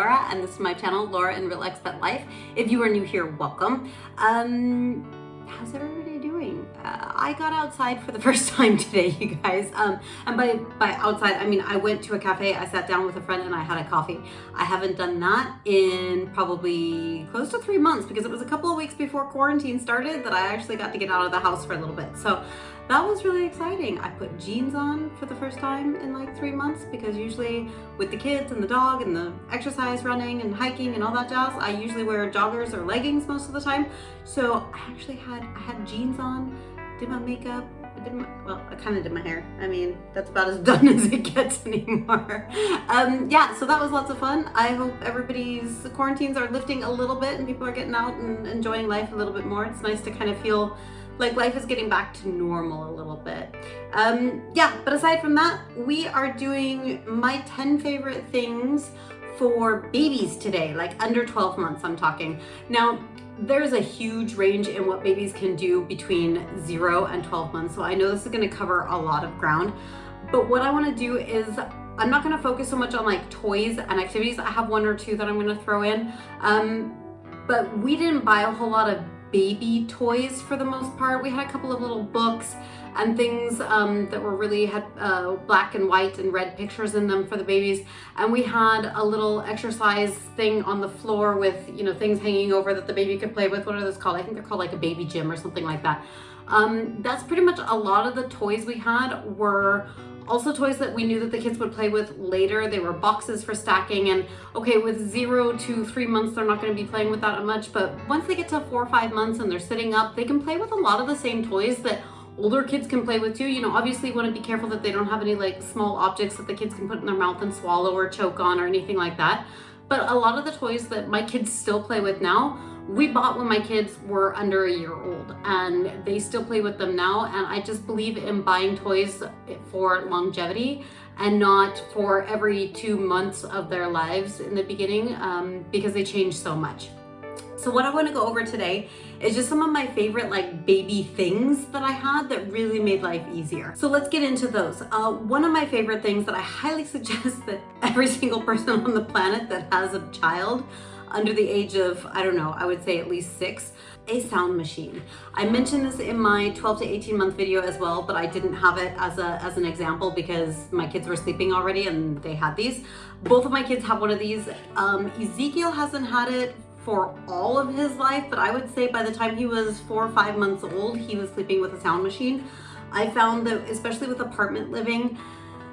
Laura and this is my channel, Laura in Real Expat Life. If you are new here, welcome. Um, how's everybody I got outside for the first time today, you guys. Um, and by, by outside, I mean I went to a cafe, I sat down with a friend and I had a coffee. I haven't done that in probably close to three months because it was a couple of weeks before quarantine started that I actually got to get out of the house for a little bit. So that was really exciting. I put jeans on for the first time in like three months because usually with the kids and the dog and the exercise running and hiking and all that jazz, I usually wear joggers or leggings most of the time. So I actually had, I had jeans on, did my makeup, I did my, well, I kind of did my hair. I mean, that's about as done as it gets anymore. Um, yeah, so that was lots of fun. I hope everybody's quarantines are lifting a little bit and people are getting out and enjoying life a little bit more. It's nice to kind of feel like life is getting back to normal a little bit. Um, yeah, but aside from that, we are doing my 10 favorite things for babies today, like under 12 months I'm talking. Now, there's a huge range in what babies can do between zero and 12 months. So I know this is gonna cover a lot of ground, but what I wanna do is I'm not gonna focus so much on like toys and activities. I have one or two that I'm gonna throw in. Um, but we didn't buy a whole lot of baby toys for the most part. We had a couple of little books and things um, that were really had uh, black and white and red pictures in them for the babies. And we had a little exercise thing on the floor with, you know, things hanging over that the baby could play with. What are those called? I think they're called like a baby gym or something like that. Um, that's pretty much a lot of the toys we had were also toys that we knew that the kids would play with later. They were boxes for stacking and okay, with zero to three months, they're not gonna be playing with that much, but once they get to four or five months and they're sitting up, they can play with a lot of the same toys that older kids can play with too. You know, obviously you wanna be careful that they don't have any like small objects that the kids can put in their mouth and swallow or choke on or anything like that. But a lot of the toys that my kids still play with now we bought when my kids were under a year old and they still play with them now and I just believe in buying toys for longevity and not for every two months of their lives in the beginning um, because they change so much. So what I want to go over today is just some of my favorite like baby things that I had that really made life easier. So let's get into those. Uh, one of my favorite things that I highly suggest that every single person on the planet that has a child under the age of, I don't know, I would say at least six, a sound machine. I mentioned this in my 12 to 18 month video as well, but I didn't have it as, a, as an example because my kids were sleeping already and they had these. Both of my kids have one of these. Um, Ezekiel hasn't had it for all of his life, but I would say by the time he was four or five months old, he was sleeping with a sound machine. I found that, especially with apartment living,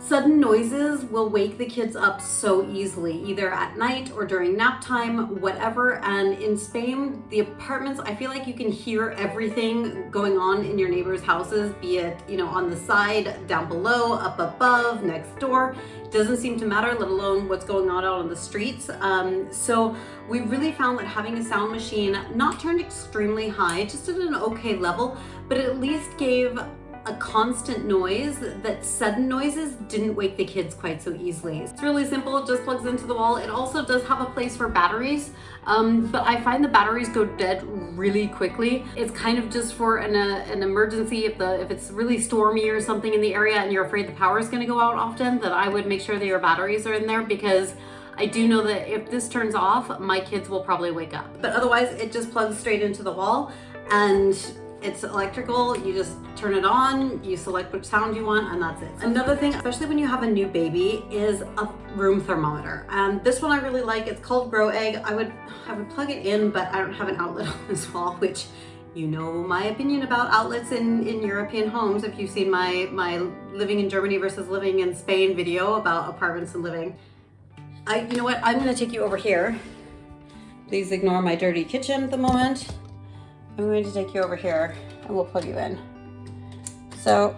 Sudden noises will wake the kids up so easily, either at night or during nap time, whatever. And in Spain, the apartments, I feel like you can hear everything going on in your neighbors' houses, be it, you know, on the side, down below, up above, next door. Doesn't seem to matter, let alone what's going on out on the streets. Um, so we really found that having a sound machine, not turned extremely high, just at an okay level, but at least gave a constant noise that sudden noises didn't wake the kids quite so easily. It's really simple, it just plugs into the wall. It also does have a place for batteries, um, but I find the batteries go dead really quickly. It's kind of just for an, uh, an emergency if, the, if it's really stormy or something in the area and you're afraid the power is gonna go out often, that I would make sure that your batteries are in there because I do know that if this turns off, my kids will probably wake up. But otherwise, it just plugs straight into the wall and it's electrical, you just turn it on, you select which sound you want, and that's it. Another thing, especially when you have a new baby, is a room thermometer. And this one I really like, it's called Gro Egg. I would, I would plug it in, but I don't have an outlet on this wall, which you know my opinion about outlets in, in European homes if you've seen my, my living in Germany versus living in Spain video about apartments and living. I, you know what, I'm gonna take you over here. Please ignore my dirty kitchen at the moment. I'm going to take you over here and we'll plug you in. So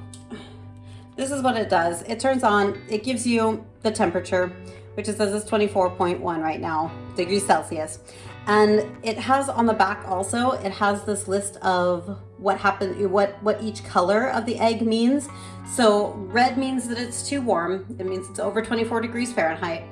this is what it does. It turns on, it gives you the temperature, which it says is 24.1 right now, degrees Celsius. And it has on the back also, it has this list of what happened, what, what each color of the egg means. So red means that it's too warm. It means it's over 24 degrees Fahrenheit.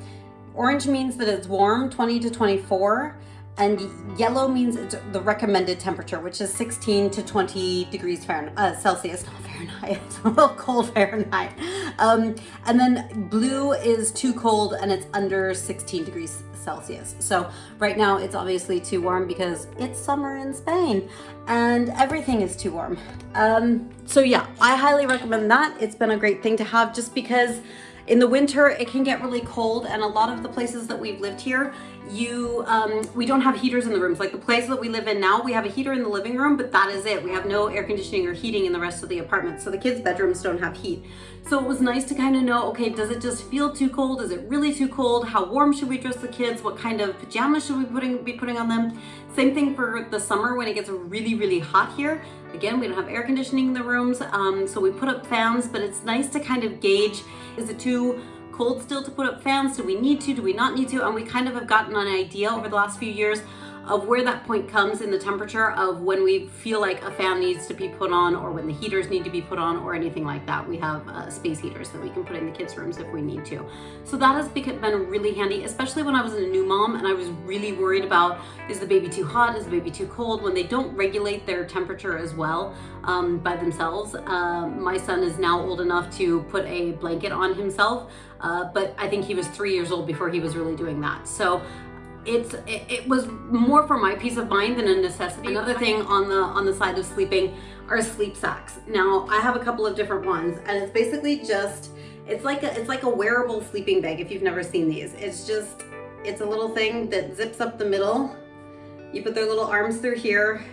Orange means that it's warm, 20 to 24 and yellow means it's the recommended temperature, which is 16 to 20 degrees Fahrenheit, uh, Celsius, not Fahrenheit, it's a little cold Fahrenheit. Um, and then blue is too cold and it's under 16 degrees Celsius. So right now it's obviously too warm because it's summer in Spain and everything is too warm. Um, so yeah, I highly recommend that. It's been a great thing to have just because in the winter, it can get really cold and a lot of the places that we've lived here, you um, we don't have heaters in the rooms. Like the place that we live in now, we have a heater in the living room, but that is it. We have no air conditioning or heating in the rest of the apartment. So the kids' bedrooms don't have heat. So it was nice to kind of know, okay, does it just feel too cold? Is it really too cold? How warm should we dress the kids? What kind of pajamas should we putting, be putting on them? Same thing for the summer when it gets really, really hot here. Again, we don't have air conditioning in the rooms, um, so we put up fans, but it's nice to kind of gauge, is it too cold still to put up fans? Do we need to? Do we not need to? And we kind of have gotten an idea over the last few years of where that point comes in the temperature of when we feel like a fan needs to be put on or when the heaters need to be put on or anything like that. We have uh, space heaters that we can put in the kids' rooms if we need to. So that has been really handy, especially when I was a new mom and I was really worried about, is the baby too hot? Is the baby too cold? When they don't regulate their temperature as well um, by themselves. Uh, my son is now old enough to put a blanket on himself, uh, but I think he was three years old before he was really doing that. So it's it, it, was more for my peace of mind than a necessity. Another thing on the on the side of sleeping are sleep sacks. Now I have a couple of different ones and it's basically just it's like a it's like a wearable sleeping bag if you've never seen these. It's just it's a little thing that zips up the middle. You put their little arms through here,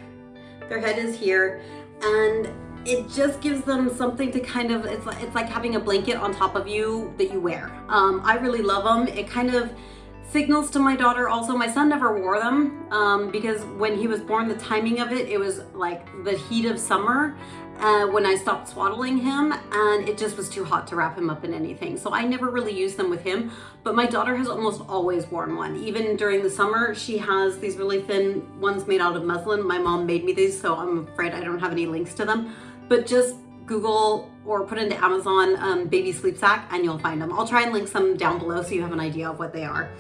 their head is here, and it just gives them something to kind of it's like it's like having a blanket on top of you that you wear. Um, I really love them. It kind of signals to my daughter also my son never wore them um, because when he was born the timing of it it was like the heat of summer uh, when I stopped swaddling him and it just was too hot to wrap him up in anything so I never really used them with him but my daughter has almost always worn one even during the summer she has these really thin ones made out of muslin my mom made me these so I'm afraid I don't have any links to them but just Google or put into Amazon um, baby sleep sack and you'll find them. I'll try and link some down below so you have an idea of what they are.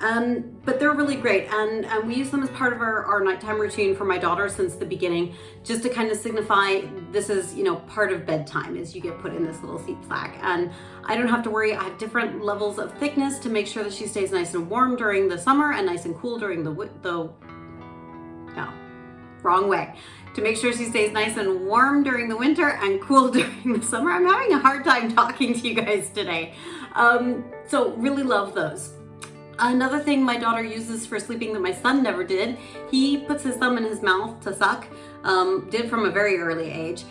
Um, but they're really great and, and we use them as part of our, our nighttime routine for my daughter since the beginning just to kind of signify this is you know part of bedtime is you get put in this little sleep sack and I don't have to worry I have different levels of thickness to make sure that she stays nice and warm during the summer and nice and cool during the the wrong way to make sure she stays nice and warm during the winter and cool during the summer. I'm having a hard time talking to you guys today. Um, so really love those. Another thing my daughter uses for sleeping that my son never did, he puts his thumb in his mouth to suck, um, did from a very early age,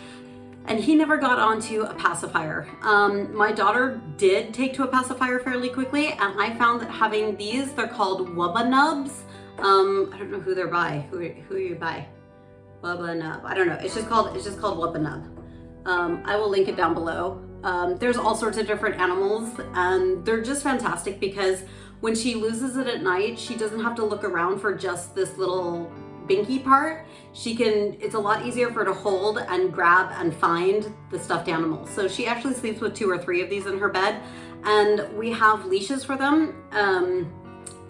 and he never got onto a pacifier. Um, my daughter did take to a pacifier fairly quickly, and I found that having these, they're called Wubba Nubs. Um, I don't know who they're by. Who, who are you by? Wubba Nub. I don't know. It's just called it's just called Wubba Nub. Um, I will link it down below. Um, there's all sorts of different animals and they're just fantastic because when she loses it at night, she doesn't have to look around for just this little binky part. She can, it's a lot easier for her to hold and grab and find the stuffed animals. So she actually sleeps with two or three of these in her bed and we have leashes for them. Um,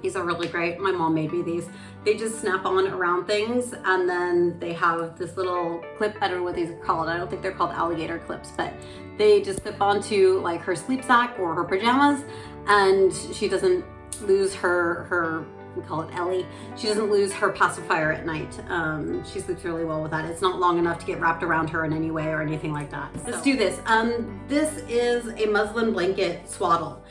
these are really great. My mom made me these. They just snap on around things and then they have this little clip. I don't know what these are called. I don't think they're called alligator clips, but they just clip onto like her sleep sack or her pajamas and she doesn't lose her, her we call it Ellie. She doesn't lose her pacifier at night. Um, she sleeps really well with that. It's not long enough to get wrapped around her in any way or anything like that. So. Let's do this. Um, this is a muslin blanket swaddle.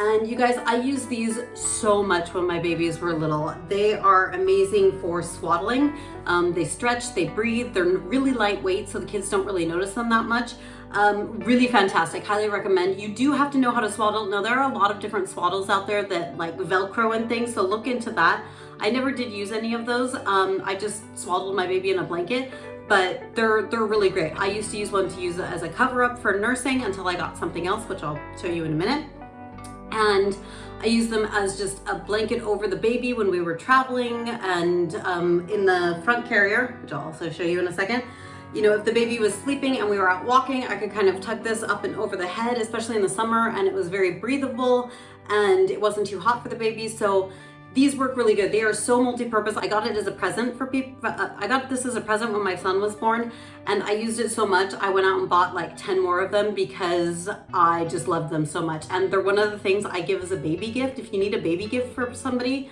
And you guys, I use these so much when my babies were little. They are amazing for swaddling. Um, they stretch, they breathe, they're really lightweight so the kids don't really notice them that much. Um, really fantastic, highly recommend. You do have to know how to swaddle. Now there are a lot of different swaddles out there that like Velcro and things, so look into that. I never did use any of those. Um, I just swaddled my baby in a blanket, but they're, they're really great. I used to use one to use as a cover up for nursing until I got something else, which I'll show you in a minute and I use them as just a blanket over the baby when we were traveling and um, in the front carrier, which I'll also show you in a second. You know, if the baby was sleeping and we were out walking, I could kind of tuck this up and over the head, especially in the summer, and it was very breathable and it wasn't too hot for the baby. So these work really good. They are so multi-purpose. I got it as a present for people. Uh, I got this as a present when my son was born and I used it so much. I went out and bought like 10 more of them because I just loved them so much. And they're one of the things I give as a baby gift. If you need a baby gift for somebody,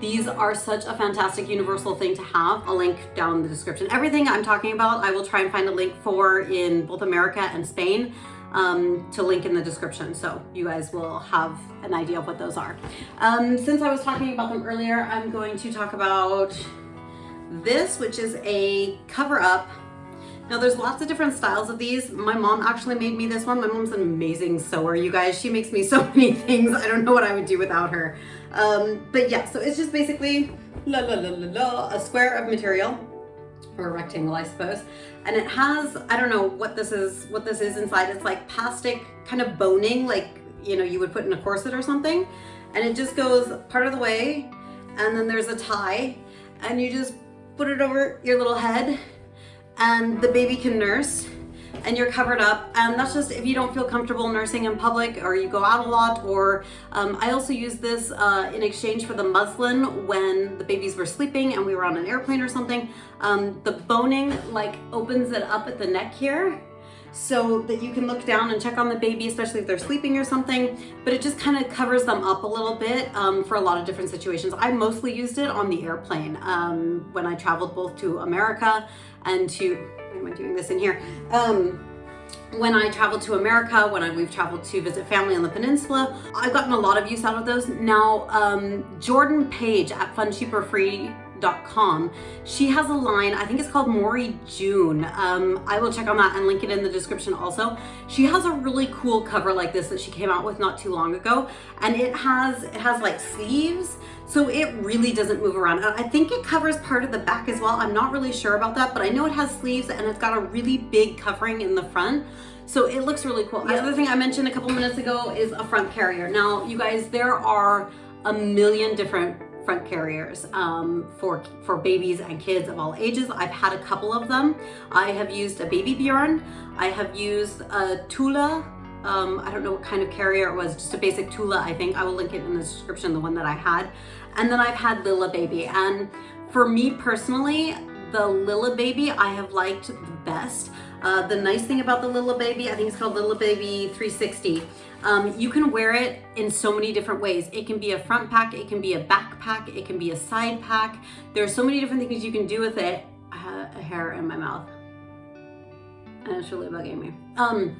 these are such a fantastic universal thing to have. I'll link down in the description. Everything I'm talking about, I will try and find a link for in both America and Spain um, to link in the description. So you guys will have an idea of what those are. Um, since I was talking about them earlier, I'm going to talk about this, which is a cover up. Now there's lots of different styles of these. My mom actually made me this one. My mom's an amazing sewer, you guys. She makes me so many things. I don't know what I would do without her. Um, but yeah, so it's just basically la la la la la, a square of material or a rectangle, I suppose. And it has, I don't know what this is, what this is inside. It's like plastic kind of boning, like, you know, you would put in a corset or something. And it just goes part of the way. And then there's a tie and you just put it over your little head and the baby can nurse and you're covered up. And that's just if you don't feel comfortable nursing in public or you go out a lot or um, I also use this uh, in exchange for the muslin when the babies were sleeping and we were on an airplane or something. Um, the boning like opens it up at the neck here so that you can look down and check on the baby, especially if they're sleeping or something, but it just kind of covers them up a little bit um, for a lot of different situations. I mostly used it on the airplane um, when I traveled both to America and to why am I doing this in here? Um, when I traveled to America, when I, we've traveled to visit family on the peninsula, I've gotten a lot of use out of those. Now, um, Jordan Page at Fun Cheap or Free com. She has a line, I think it's called Maury June. Um, I will check on that and link it in the description also. She has a really cool cover like this that she came out with not too long ago. And it has, it has like sleeves. So it really doesn't move around. I think it covers part of the back as well. I'm not really sure about that, but I know it has sleeves and it's got a really big covering in the front. So it looks really cool. The other thing I mentioned a couple minutes ago is a front carrier. Now, you guys, there are a million different front carriers um, for, for babies and kids of all ages. I've had a couple of them. I have used a Baby Bjorn. I have used a Tula. Um, I don't know what kind of carrier it was, just a basic Tula, I think. I will link it in the description, the one that I had. And then I've had Lillebaby. And for me personally, the Lillebaby I have liked the best. Uh, the nice thing about the Lillebaby, I think it's called Lillebaby 360, um, you can wear it in so many different ways. It can be a front pack, it can be a backpack, it can be a side pack. There's so many different things you can do with it. I had a hair in my mouth and it's really bugging me. Um,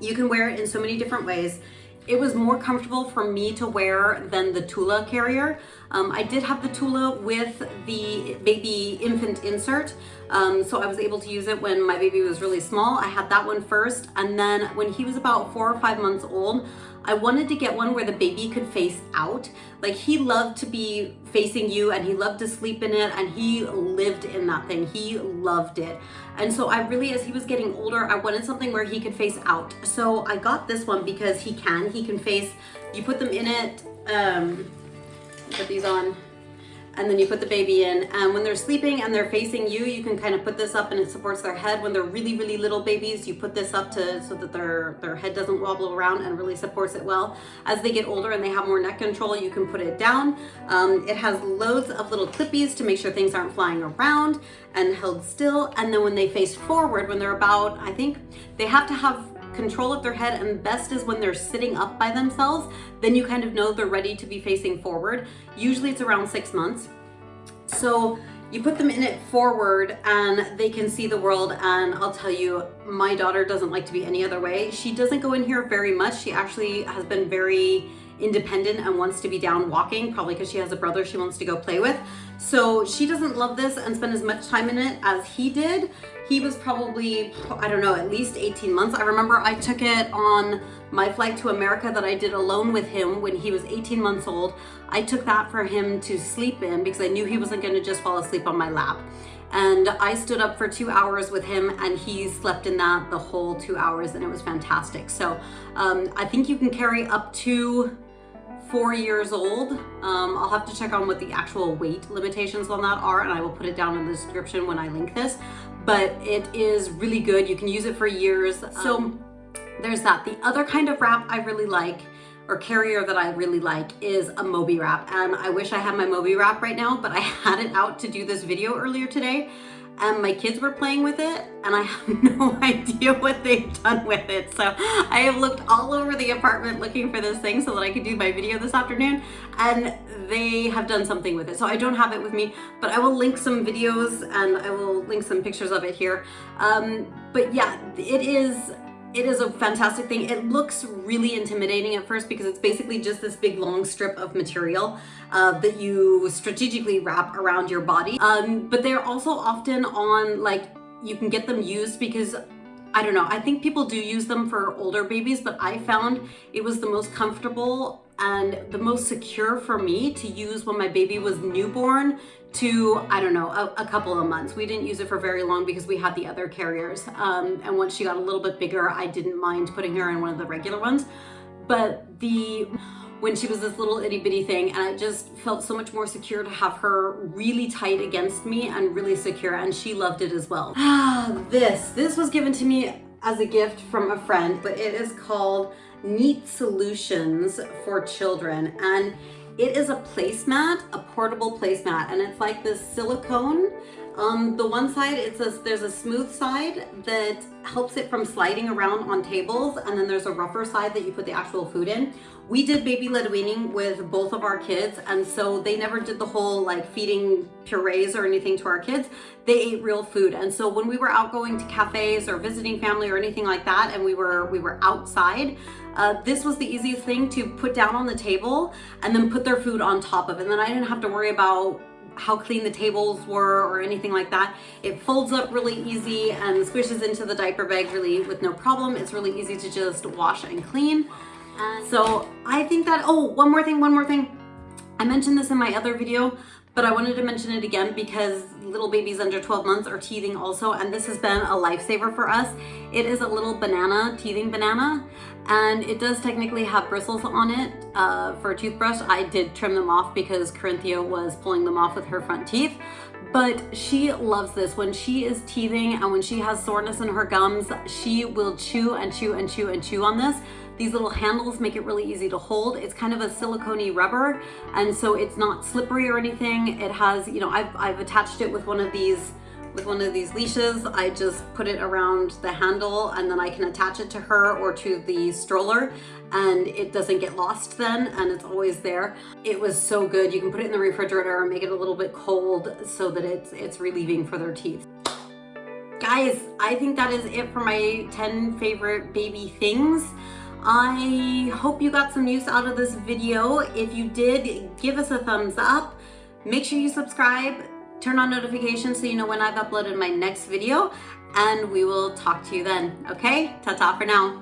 you can wear it in so many different ways. It was more comfortable for me to wear than the Tula carrier. Um, I did have the Tula with the baby infant insert, um, so I was able to use it when my baby was really small. I had that one first, and then when he was about four or five months old, I wanted to get one where the baby could face out. Like he loved to be facing you and he loved to sleep in it and he lived in that thing. He loved it. And so I really, as he was getting older, I wanted something where he could face out. So I got this one because he can, he can face, you put them in it, um, put these on, and then you put the baby in. And when they're sleeping and they're facing you you can kind of put this up and it supports their head. When they're really really little babies you put this up to so that their their head doesn't wobble around and really supports it well. As they get older and they have more neck control you can put it down. Um, it has loads of little clippies to make sure things aren't flying around and held still. And then when they face forward when they're about I think they have to have control of their head and best is when they're sitting up by themselves then you kind of know they're ready to be facing forward. Usually it's around six months. So you put them in it forward and they can see the world and I'll tell you my daughter doesn't like to be any other way. She doesn't go in here very much. She actually has been very independent and wants to be down walking, probably because she has a brother she wants to go play with. So she doesn't love this and spend as much time in it as he did. He was probably, I don't know, at least 18 months. I remember I took it on my flight to America that I did alone with him when he was 18 months old. I took that for him to sleep in because I knew he wasn't gonna just fall asleep on my lap and I stood up for two hours with him and he slept in that the whole two hours and it was fantastic. So um, I think you can carry up to four years old. Um, I'll have to check on what the actual weight limitations on that are and I will put it down in the description when I link this, but it is really good. You can use it for years. So um, there's that. The other kind of wrap I really like or carrier that I really like is a Moby wrap. And I wish I had my Moby wrap right now, but I had it out to do this video earlier today and my kids were playing with it and I have no idea what they've done with it. So I have looked all over the apartment looking for this thing so that I could do my video this afternoon and they have done something with it. So I don't have it with me, but I will link some videos and I will link some pictures of it here. Um, but yeah, it is it is a fantastic thing. It looks really intimidating at first because it's basically just this big long strip of material uh, that you strategically wrap around your body. Um, but they're also often on like, you can get them used because I don't know, I think people do use them for older babies, but I found it was the most comfortable and the most secure for me to use when my baby was newborn to, I don't know, a, a, couple of months. We didn't use it for very long because we had the other carriers. Um, and once she got a little bit bigger, I didn't mind putting her in one of the regular ones. But the, when she was this little itty bitty thing and I just felt so much more secure to have her really tight against me and really secure and she loved it as well. Ah, this, this was given to me as a gift from a friend, but it is called Neat Solutions for Children. And it is a placemat, a portable placemat, and it's like this silicone. Um, the one side, it's a, there's a smooth side that helps it from sliding around on tables, and then there's a rougher side that you put the actual food in. We did baby led weaning with both of our kids, and so they never did the whole like feeding purees or anything to our kids. They ate real food, and so when we were out going to cafes or visiting family or anything like that, and we were we were outside, uh, this was the easiest thing to put down on the table and then put their food on top of. And then I didn't have to worry about how clean the tables were or anything like that. It folds up really easy and squishes into the diaper bag really with no problem. It's really easy to just wash and clean. And so I think that, oh, one more thing, one more thing. I mentioned this in my other video, but I wanted to mention it again because little babies under 12 months are teething also, and this has been a lifesaver for us. It is a little banana, teething banana, and it does technically have bristles on it uh, for a toothbrush. I did trim them off because Corinthia was pulling them off with her front teeth, but she loves this. When she is teething and when she has soreness in her gums, she will chew and chew and chew and chew on this. These little handles make it really easy to hold. It's kind of a silicone rubber, and so it's not slippery or anything. It has, you know, I've, I've attached it with one of these with one of these leashes. I just put it around the handle and then I can attach it to her or to the stroller and it doesn't get lost then and it's always there. It was so good. You can put it in the refrigerator and make it a little bit cold so that it's, it's relieving for their teeth. Guys, I think that is it for my 10 favorite baby things. I hope you got some use out of this video. If you did, give us a thumbs up. Make sure you subscribe, turn on notifications so you know when I've uploaded my next video, and we will talk to you then, okay? Ta-ta for now.